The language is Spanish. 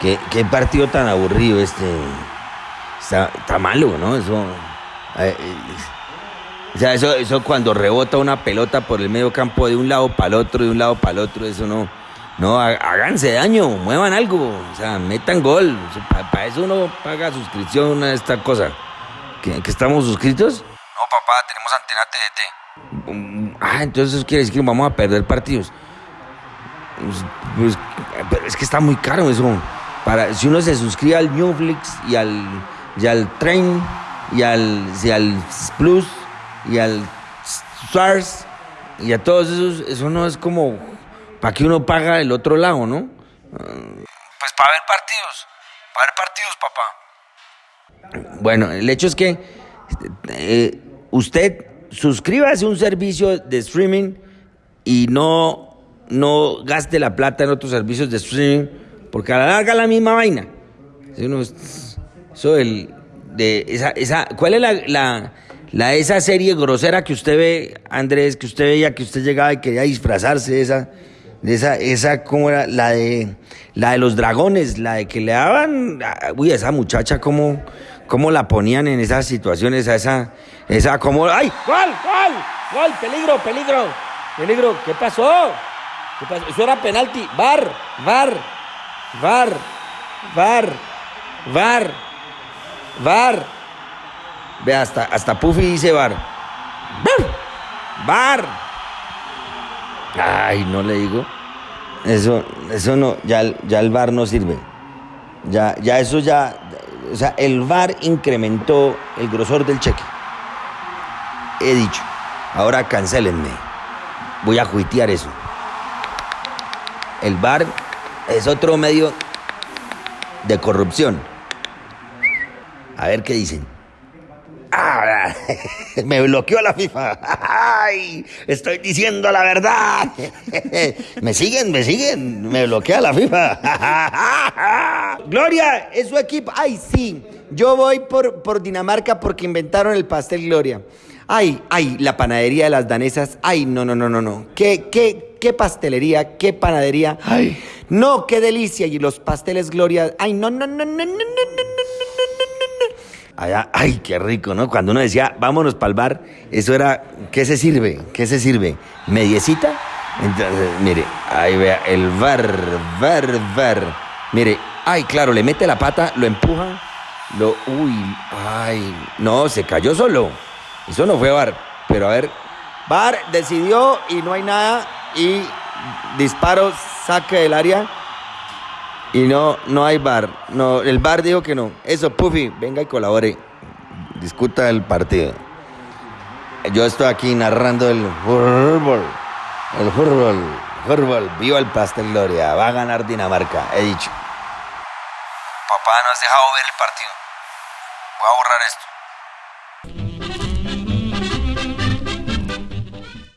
qué, qué partido tan aburrido este. Está, está malo, ¿no? Eso. eh, eh, o sea, eso, eso cuando rebota una pelota por el medio campo de un lado para el otro, de un lado para el otro, eso no. No, há- háganse daño, muevan algo, o sea, metan gol. Para eso uno paga suscripción a esta cosa. ¿Que, que estamos suscritos? No, papá, tenemos antena TDT. Mm, Ah, entonces eso quiere decir que vamos a perder partidos. Pues, pues, pero es que está muy caro eso. Para, si uno se suscribe al Newflix y al, y al Train y al, y al Plus y al Stars y a todos esos, eso no es como para que uno paga el otro lado, ¿no? Pues para ver partidos. Para ver partidos, papá. Bueno, el hecho es que eh, usted suscríbase a un servicio de streaming y no, no gaste la plata en otros servicios de streaming, porque a la larga la misma vaina. Eso del- de esa, esa, ¿Cuál es la, la, la- esa serie grosera que usted ve, Andrés, que usted veía, que usted llegaba y quería disfrazarse de esa, de esa, esa, ¿cómo era? La de, la de los dragones, la de que le daban, ah, uy, esa muchacha, ¿cómo, cómo la ponían en esas situaciones, a esa, esa, como, ¡ay! ¡Gol, gol! ¡Gol! ¡Peligro, peligro! ¡Peligro! ¿Qué pasó? ¿Qué pasó? Eso era penalti. ¡Var! ¡Var! ¡Var! ¡Var! ¡Var! ¡Var! Ve, hasta, hasta Puffy dice bar. ¡Bar! ¡Bar! Ay, no le digo. Eso, eso no, ya, el- ya el bar no sirve. Ya, ya eso ya, o sea, el VAR incrementó el grosor del cheque. He dicho, ahora cancelenme. Voy a juitear eso. El VAR es otro medio de corrupción. A ver qué dicen. Ah, me bloqueó la FIFA. Ay, estoy diciendo la verdad. Me siguen, me siguen. Me bloquea la FIFA. Gloria, es su equipo. Ay, sí. Yo voy por, por Dinamarca porque inventaron el pastel Gloria. Ay, ay, la panadería de las danesas. Ay, no, no, no, no, no. Qué, qué, qué pastelería, qué panadería. Ay, no, qué delicia. Y los pasteles Gloria. Ay, no, no, no, no, no, no, no, no, no, no. Allá, ay, qué rico, ¿no? Cuando uno decía, vámonos para el bar, eso era, ¿qué se sirve? ¿Qué se sirve? ¿Mediecita? Entonces, mire, ahí vea, el bar, bar, bar. Mire, ay, claro, le mete la pata, lo empuja, lo, uy, ay, no, se cayó solo. Eso no fue bar, pero a ver, bar decidió y no hay nada y disparo, saque del área. Y no, no hay bar. No, el bar dijo que no. Eso, Puffy, venga y colabore. Discuta el partido. Yo estoy aquí narrando el fútbol. El fútbol. Fútbol. Viva el pastel Gloria. Va a ganar Dinamarca. He dicho. Papá, no has dejado ver el partido. Voy a borrar esto.